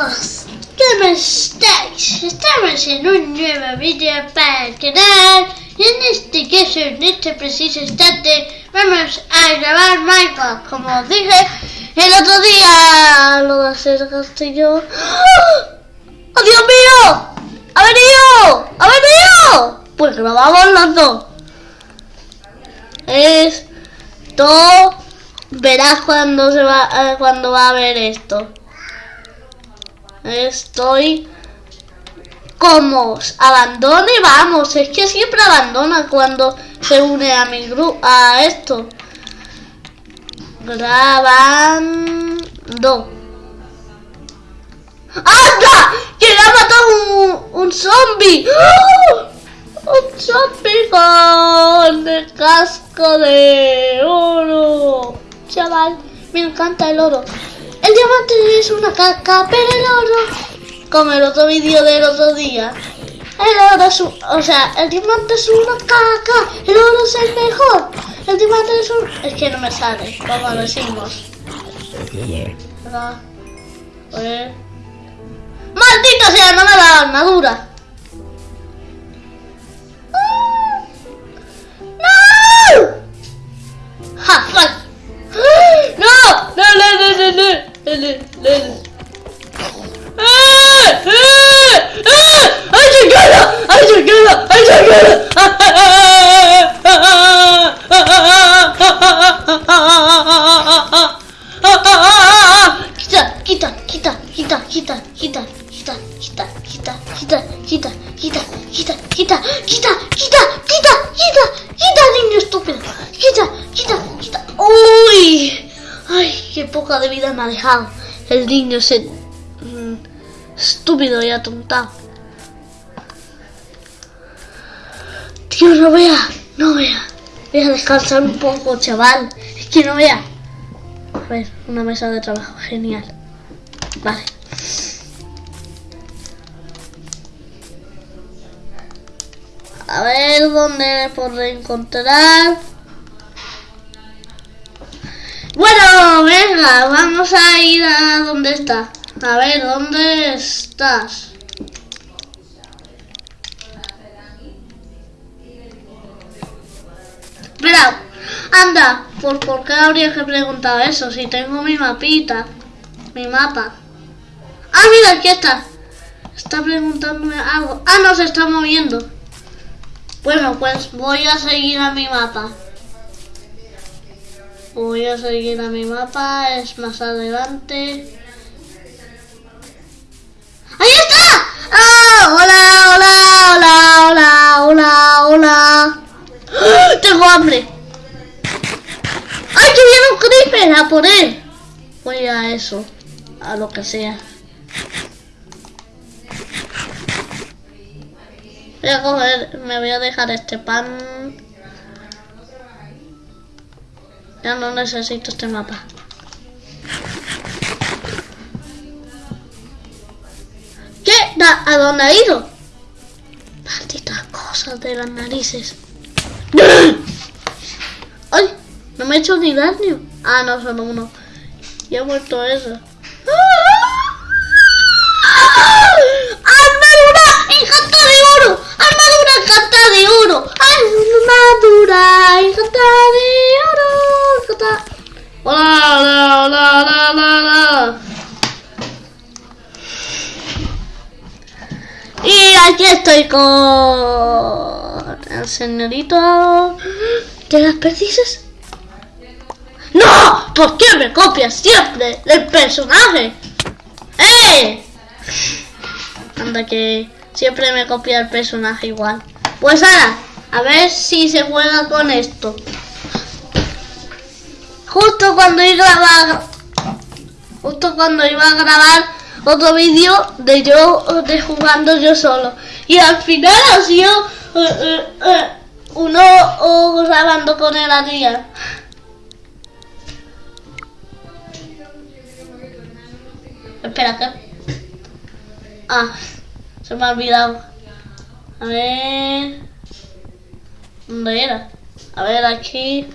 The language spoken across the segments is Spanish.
chicos, ¿cómo estáis? Estamos en un nuevo vídeo para el canal y en este caso, en este preciso instante, vamos a grabar Minecraft, como os dije el otro día, lo de hacer castillo. ¡Oh, Dios mío! ¡Ha venido! ¡Ha venido! Pues grabamos los dos. Esto verás cuando se va eh, cuando va a ver esto. Estoy como abandone, vamos, es que siempre abandona cuando se une a mi grupo, a esto. Grabando. ¡Anda! ¡Que le ha matado un, un zombie! ¡Oh! ¡Un zombie con el casco de oro! Chaval, me encanta el oro. El diamante es una caca, pero el oro, como el otro vídeo del otro día, el oro es un, o sea, el diamante es una caca, el oro es el mejor. El diamante es un, es que no me sale, como lo decimos. ¿Verdad? Pues... ¡Maldita sea! No me da armadura. Ha dejado el niño ese mm, estúpido y atontado. Tío, no vea, no vea. Voy a descansar un poco, chaval. Es que no vea. A ver, una mesa de trabajo, genial. Vale. A ver dónde podré encontrar. Bueno, venga, vamos a ir a dónde está. A ver, ¿dónde estás? Espera, anda, ¿por, ¿por qué habría que preguntar eso? Si tengo mi mapita, mi mapa. Ah, mira, aquí está. Está preguntándome algo. Ah, no, se está moviendo. Bueno, pues voy a seguir a mi mapa. Voy a seguir a mi mapa, es más adelante. ¡Ahí está! ¡Ah! ¡Hola, hola, hola, hola, hola, hola! ¡Ah! ¡Tengo hambre! ¡Ay, que viene un creeper a por él! Voy a eso, a lo que sea. Voy a coger, me voy a dejar este pan. Ya no necesito este mapa. ¿Qué? ¿A dónde ha ido? Malditas cosas de las narices. ¡Ay! No me he hecho ni daño. Ah, no, solo uno. Y ha muerto eso. Estoy con el señorito de las perdices. ¡No! ¿Por qué me copias siempre del personaje? ¡Eh! Anda que siempre me copia el personaje igual. Pues ahora, a ver si se juega con esto. Justo cuando iba a grabar, justo cuando iba a grabar otro vídeo de yo de jugando yo solo y al final ha sido eh, eh, eh, uno oh, grabando con el Adrián. Espera, ¿qué? Ah, se me ha olvidado. A ver. ¿Dónde era? A ver, aquí.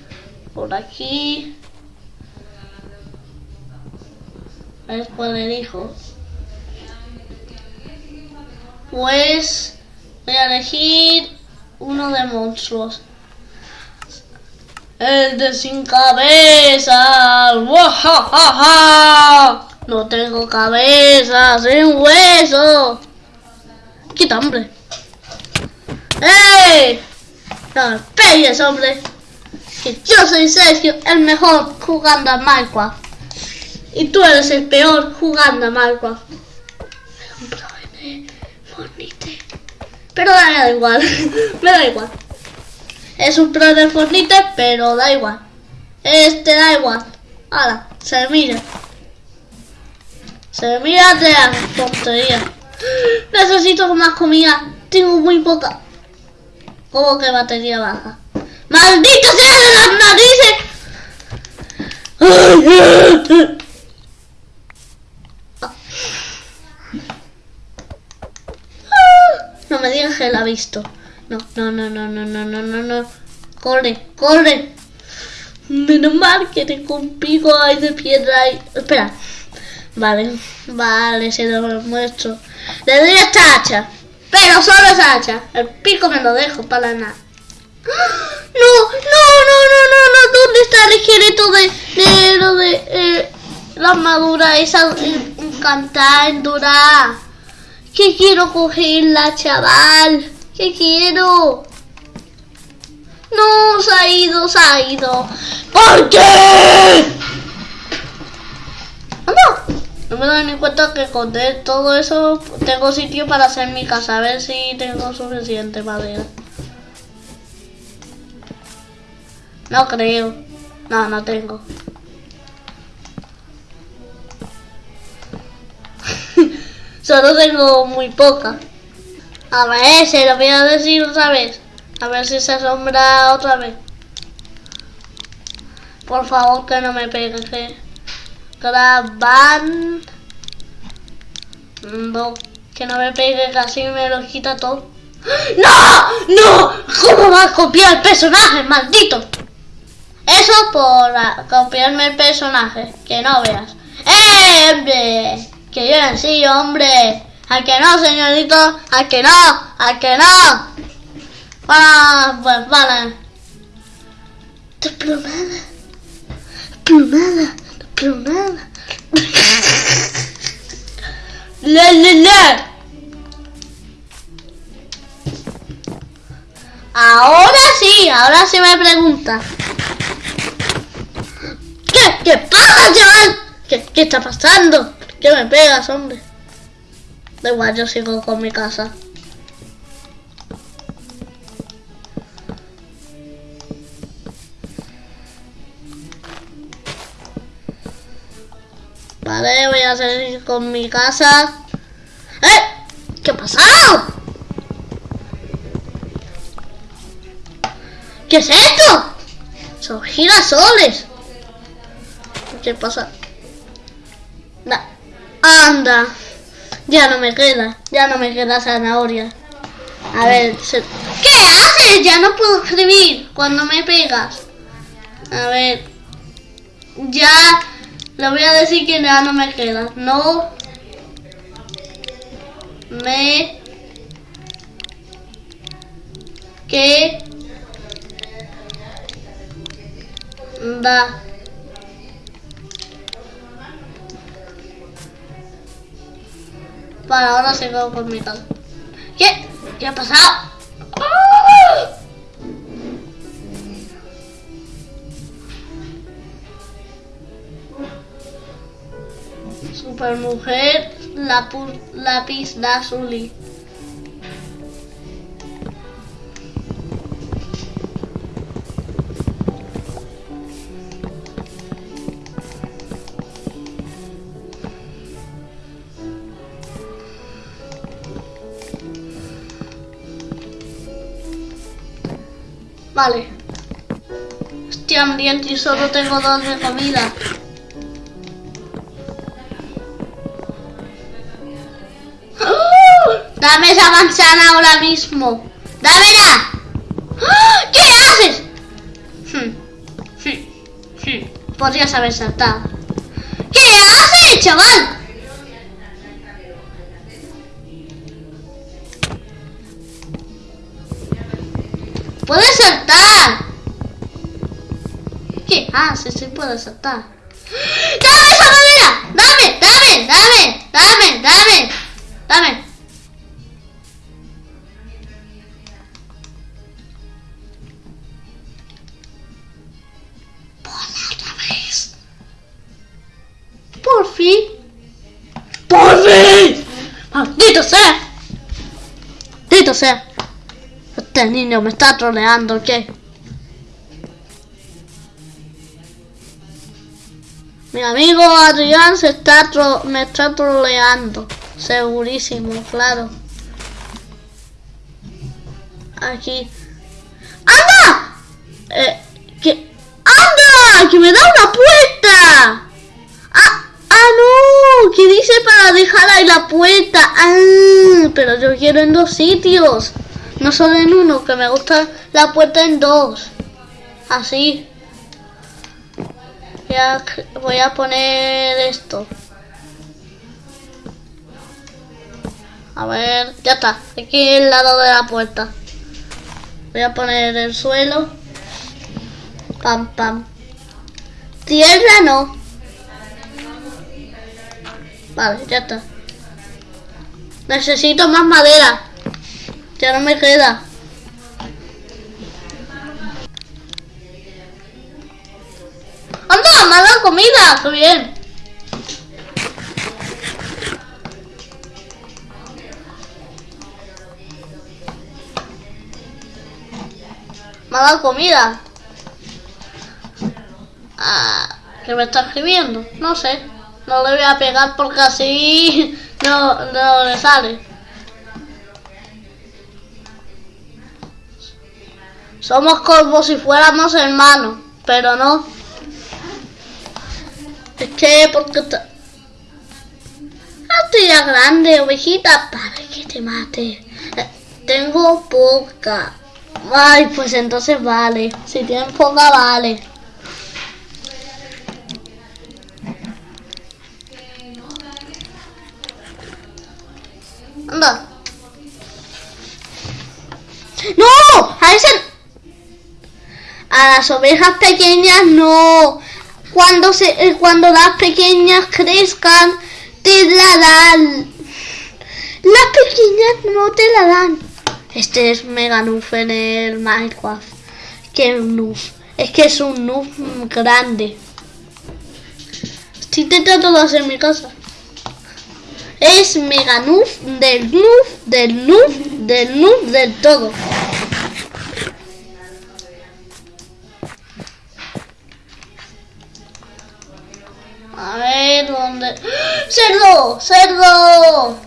Por aquí. A ver cuál elijo. Pues voy a elegir uno de monstruos. El de sin cabeza. No tengo cabeza, sin hueso. Quita, hombre. ¡Ey! No me pegues, hombre. Que yo soy Sergio, el mejor jugando a Minecraft. Y tú eres el peor jugando a Minecraft. Pero da igual. Me da igual. Es un pro de Fortnite, pero da igual. Este da igual. Ahora, se mira. Se mira de la tontería. Necesito más comida. Tengo muy poca. ¿Cómo que batería baja? ¡Maldito sea de las narices! No me digas que la ha visto. No, no, no, no, no, no, no, no, no. Corre, corre. Menos mal que tengo un pico ahí de piedra ahí. Espera. Vale, vale, se lo muestro. Le doy esta hacha. Pero solo esa hacha. El pico me lo dejo para nada. No, no, no, no, no, no. ¿Dónde está el esqueleto de, de lo de eh, la armadura esa encantada, endurada? ¿Qué quiero cogerla, chaval? ¿Qué quiero? No, se ha ido, se ha ido. ¿Por qué? No, no me doy ni cuenta que con todo eso tengo sitio para hacer mi casa. A ver si tengo suficiente madera. No creo. No, no tengo. Solo tengo muy poca. A ver, se lo voy a decir otra vez. A ver si se asombra otra vez. Por favor, que no me pegue. Grabando. Que no me pegue, casi me lo quita todo. ¡No! ¡No! ¿Cómo va a copiar el personaje, maldito? Eso por copiarme el personaje. Que no veas. ¡Eh! Que yo en sí, hombre. ¿A que no, señorito? ¿A que no? ¿A que no? Ah, pues vale. Desplomada. Desplomada. Desplomada. Le, le, le. Ahora sí, ahora sí me pregunta. ¿Qué? ¿Qué pasa, chaval? ¿Qué, qué está pasando? ¿Qué me pegas, hombre? Da igual, yo sigo con mi casa. Vale, voy a seguir con mi casa. ¡Eh! ¿Qué ha pasado? ¿Qué es esto? Son girasoles. ¿Qué pasa? Anda. Ya no me queda, ya no me queda zanahoria. A ver, ¿qué haces? Ya no puedo escribir cuando me pegas. A ver, ya le voy a decir que ya no me queda. No me que da Para ahora se va por mi ¿Qué? ¿Qué ha pasado? Supermujer, la, la pista. Vale. Estoy hambriento y solo tengo dos de comida. ¡Ah! Dame esa manzana ahora mismo. ¡Dámela! ¡Ah! ¿Qué haces? Hmm. Podrías haber saltado. ¿Qué haces, chaval? ¿Puedes Ah, sí, sí puedes saltar. ¡Dame esa madera! ¡Dame! ¡Dame! ¡Dame! ¡Dame! ¡Dame! ¡Dame! Por fin. ¡Por fin! ¡Maldito sea! ¡Maldito sea! Este niño me está troleando, ¿qué? Mi amigo Adrián se está tro me está troleando. Segurísimo, claro. Aquí. ¡Anda! Eh. ¡Anda! ¡Que me da una puerta! ¡Ah! ¡Ah, no! ¿Qué dice para dejar ahí la puerta? ¡Ah! Pero yo quiero en dos sitios. No solo en uno, que me gusta la puerta en dos. Así. Voy a, poner esto. A ver, ya está. Aquí el lado de la puerta. Voy a poner el suelo. Pam, pam. Tierra no. Vale, ya está. Necesito más madera. Ya no me queda. Comida! ¡Qué bien! Me ha dado comida. Ah, ¿Qué me está escribiendo? No sé. No le voy a pegar porque así no, no le sale. Somos como si fuéramos hermanos, pero no. Que porque está... Estoy ya grande, ovejita, para que te mate. Eh, tengo poca. Ay, pues entonces vale. Si tienes poca, vale. Anda. ¡No! A ese... A las ovejas pequeñas no. Cuando se, eh, cuando las pequeñas crezcan, te la dan. Las pequeñas no te la dan. Este es mega noob en el Minecraft. Que noob. Es que es un noob grande. Estoy intentando hacer mi casa. Es mega noob del noob, del noob, del noob, del todo. A ver, ¿dónde? ¡Cerdo! ¡Cerdo!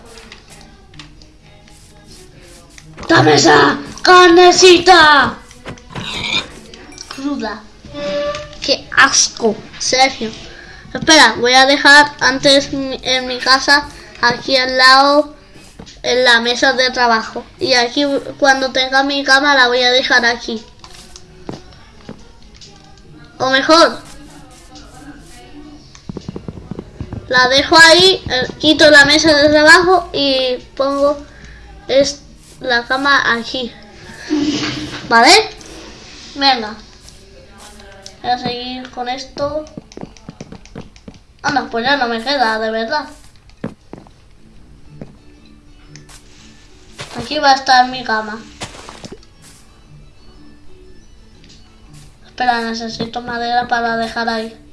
¡Dame esa carnecita! Cruda. ¡Qué asco! Sergio. Espera, voy a dejar antes en mi casa, aquí al lado, en la mesa de trabajo. Y aquí, cuando tenga mi cama, la voy a dejar aquí. O mejor, la dejo ahí, eh, quito la mesa de trabajo y pongo es la cama aquí. ¿Vale? Venga. Voy a seguir con esto. Anda, pues ya no me queda, de verdad. Aquí va a estar mi cama. Espera, necesito madera para dejar ahí.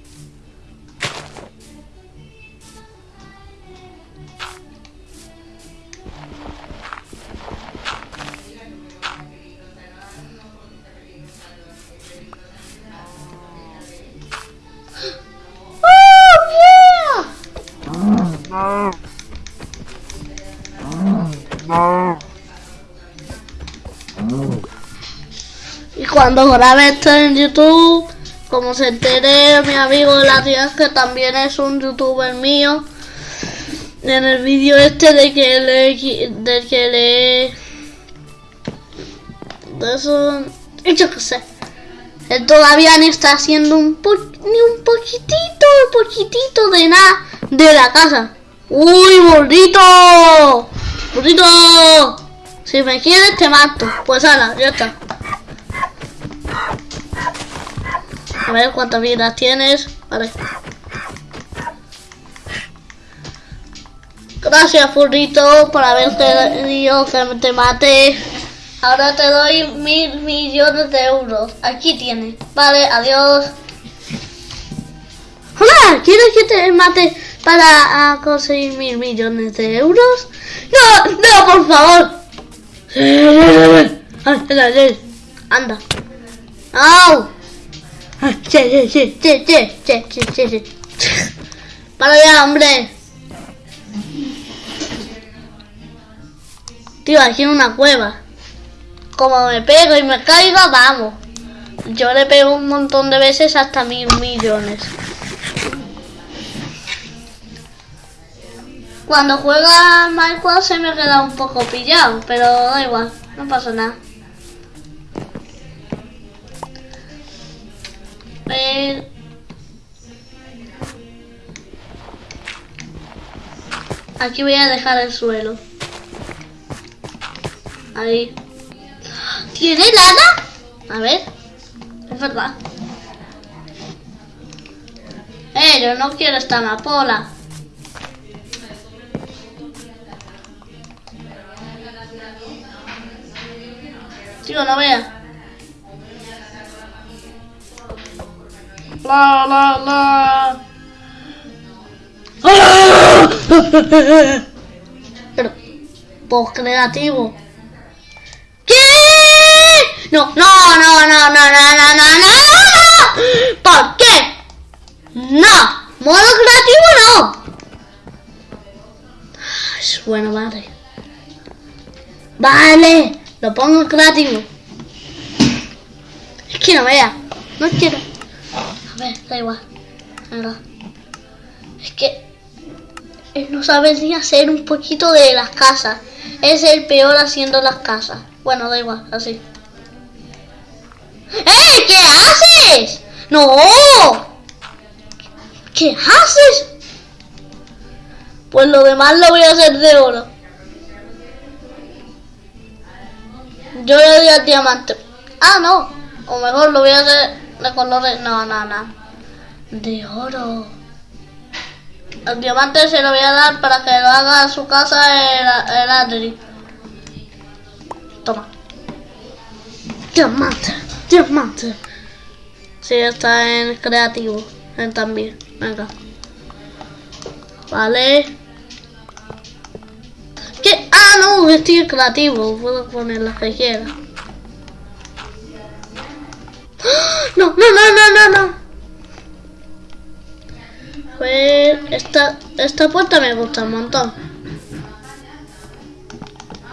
Cuando grabe esto en YouTube, como se entere mi amigo de la tía que también es un youtuber mío, en el vídeo este de que le de que le de eso yo qué sé. Él todavía ni está haciendo un po, ni un poquitito poquitito de nada de la casa. Uy gordito gordito si me quieres te mato. Pues ahora ya está A ver cuántas vidas tienes. Vale. Gracias, furrito, por haber pedido que te mate. Ahora te doy mil millones de euros. Aquí tienes. Vale, adiós. Hola, ¿quieres que te mate para ah, conseguir mil millones de euros? No, no, por favor. Anda. ¡Au! Sí, sí, sí, sí, sí, sí, sí, sí. Para ya, hombre. Tío, aquí en una cueva. Como me pego y me caiga, vamos. Yo le pego un montón de veces hasta mil millones. Cuando juega Minecraft se me queda un poco pillado, pero da igual, no pasa nada. Aquí voy a dejar el suelo. Ahí. ¿Tiene lana? A ver. Es verdad. Eh, yo no quiero esta amapola. Tío, no vea. La, la, la. Pero, post creativo. ¿Qué? No, no, no, no, no, no, no, no, no, no. ¿Por qué? No. Modo creativo no. Es bueno, madre. Vale, lo pongo creativo. Es que no vea. No quiero. Ver, da igual. Es que él no sabe ni hacer un poquito de las casas. Es el peor haciendo las casas. Bueno, da igual, así. ¡Eh! ¿Qué haces? ¡No! ¿Qué haces? Pues lo demás lo voy a hacer de oro. Yo le doy al diamante. Ah, no. O mejor lo voy a hacer de colores. No, no, no. De oro. El diamante se lo voy a dar para que lo haga a su casa el, el Adri. Toma. Diamante. Diamante. Sí, está en creativo. Él también. Venga. Vale. ¿Qué? Ah, no, estoy en creativo. Puedo poner las que quiera. No, no, no, no, no. Pues esta, esta puerta me gusta un montón.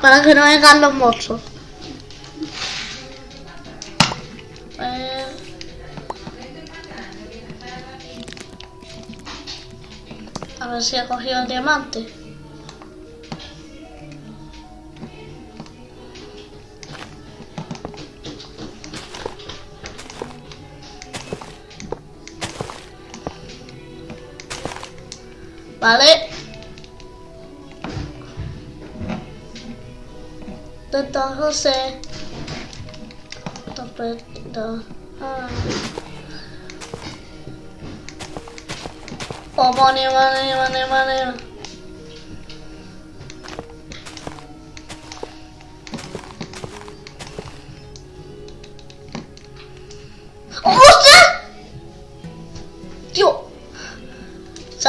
Para que no vengan los monstruos. Pues... A ver si ha cogido el diamante. Vale. Tata José. Tapeta. Ah. Oh, money, money, money, money.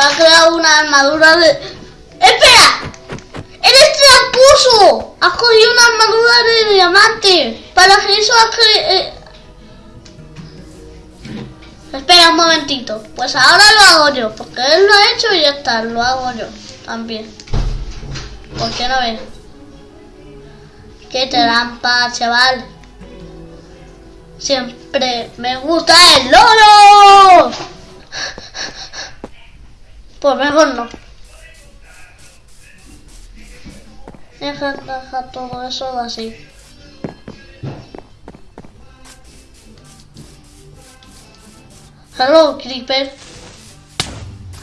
Ha creado una armadura de... ¡Espera! ¡Eres tramposo! Has cogido una armadura de diamante. Para que eso has cre... eh. Espera un momentito. Pues ahora lo hago yo. Porque él lo ha hecho y ya está. Lo hago yo también. ¿Por qué no ves? Qué trampa, chaval. Siempre me gusta el loro. Pues mejor no. Deja, deja todo eso así. Hello, Creeper.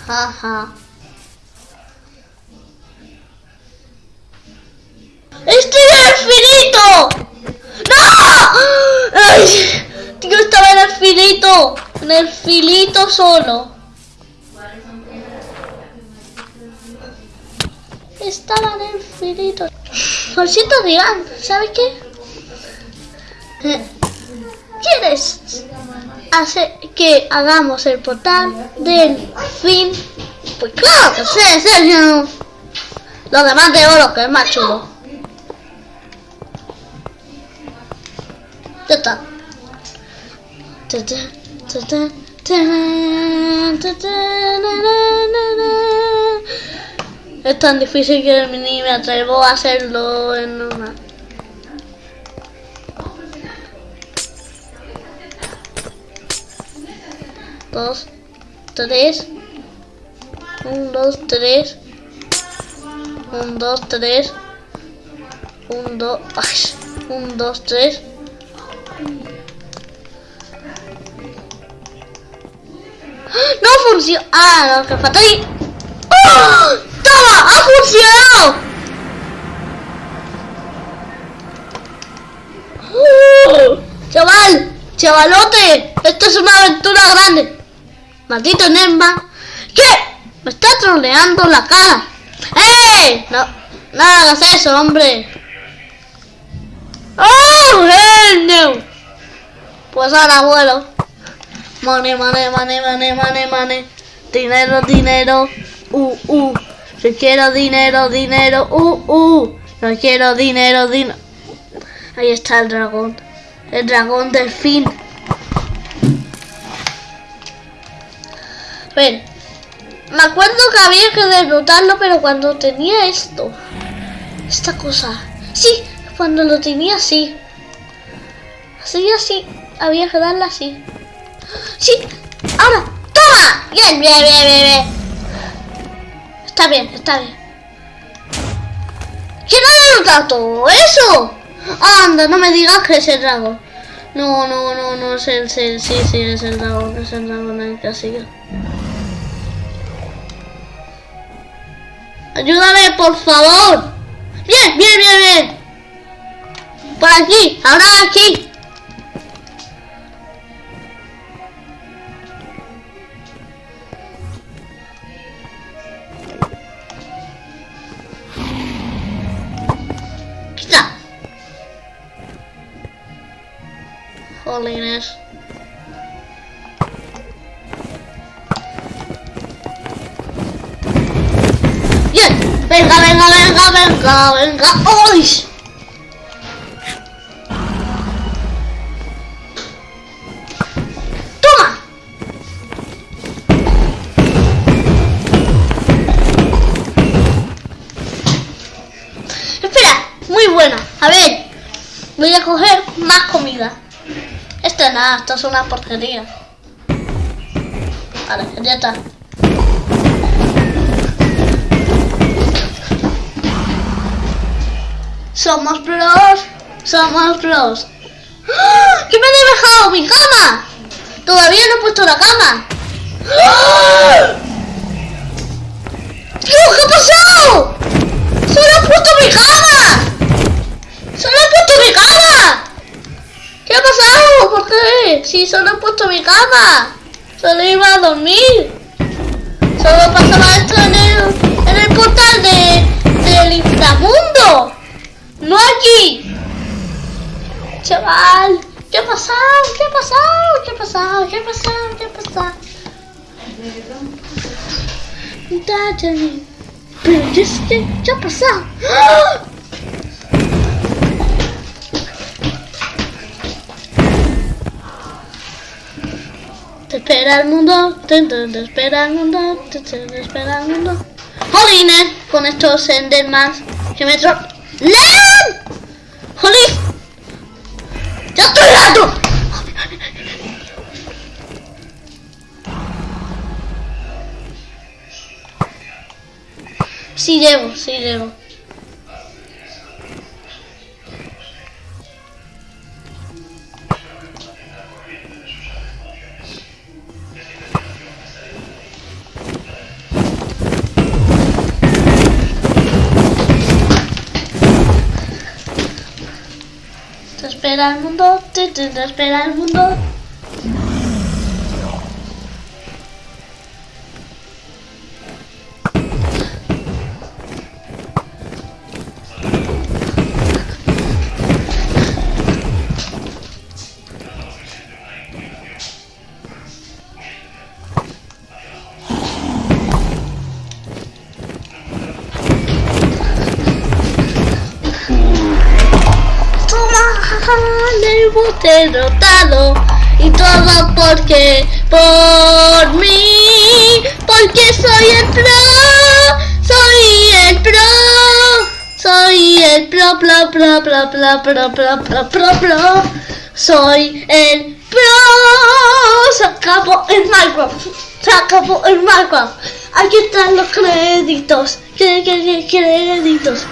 Jaja. ¡Estoy en el finito! ¡No! ¡Ay! Tío, estaba en el finito. En el filito solo. Estaba en el filito. Josito Digan, ¿sabes qué? Eh, ¿Quieres hacer que hagamos el portal del fin? Pues claro que sí, Sergio. Los demás de oro, que es más chulo. Ya está. Ta, Es tan difícil que ni me atrevo a hacerlo en normal. Dos, tres. Un, dos, tres. Un, dos, tres. Un, dos. Un, dos, tres. ¡No funciona! Ah, no, que falta ahí. ¡Oh! ¡Toma! ¡Ha funcionado! ¡Oh! ¡Chaval! ¡Chavalote! Esto es una aventura grande. Maldito Nemba. ¿Qué? Me está troleando la cara. ¡Eh! No, no hagas eso, hombre. ¡Oh, hell no! Pues ahora vuelo. Money, money, money, money, money, money. Dinero, dinero. Uh, uh. Yo quiero dinero, dinero. Uh, uh. Yo quiero dinero, dinero. Ahí está el dragón. El dragón del fin. Ven. Me acuerdo que había que derrotarlo, pero cuando tenía esto. Esta cosa. Sí, cuando lo tenía así. Así, así. Había que darle así. Sí, ahora. ¡Toma! Bien, bien, bien, bien, bien. Está bien, está bien. ¿Quién ha derrotado todo eso? Anda, no me digas que es el dragón. No, no, no, no es el, sí, sí, es el dragón, es el dragón el sigue. Ayúdame, por favor. Bien, bien, bien, bien. Por aquí, ahora aquí. Holiness. Bien. Venga, venga, venga, venga, venga. ¡Uy! ¡Toma! Espera, muy buena. A ver, voy a coger más comida. Nada, esto es una porquería. Vale, ya está. Somos pros, somos pros. ¡Ah! ¿Qué me he dejado? ¡Mi cama! Todavía no he puesto la cama. ¡Ah! ¡Dios, qué ha pasado! ¡Solo he puesto mi cama! ¡Solo he puesto mi cama! ¿Qué ha pasado? ¿Por qué? Si solo he puesto mi cama. Solo iba a dormir. Solo pasaba esto en el, en el portal de, del inframundo. No aquí. Chaval, ¿qué ha pasado? ¿Qué ha pasado? ¿Qué ha pasado? ¿Qué ha pasado? ¿Qué ha pasado? Dátame. Pero yo sé, ¿qué ha pasado? Te espera el mundo, te, espera el mundo, te, te, espera el mundo. ¡Jolines! Con estos Endermans que me tro... ¡Len! ¡Jolín! ¡Ya estoy harto! Sí llego, sí llego. Te espera el mundo, espera el mundo. Derrotado. Y todo porque, por mí, porque soy el pro, soy el pro, soy el pro, pro, pro, pro, pro, pro, pro, pro, pro, pro, soy el pro. Se acabó el Minecraft, se acabó el Minecraft. Aquí están los créditos, créditos.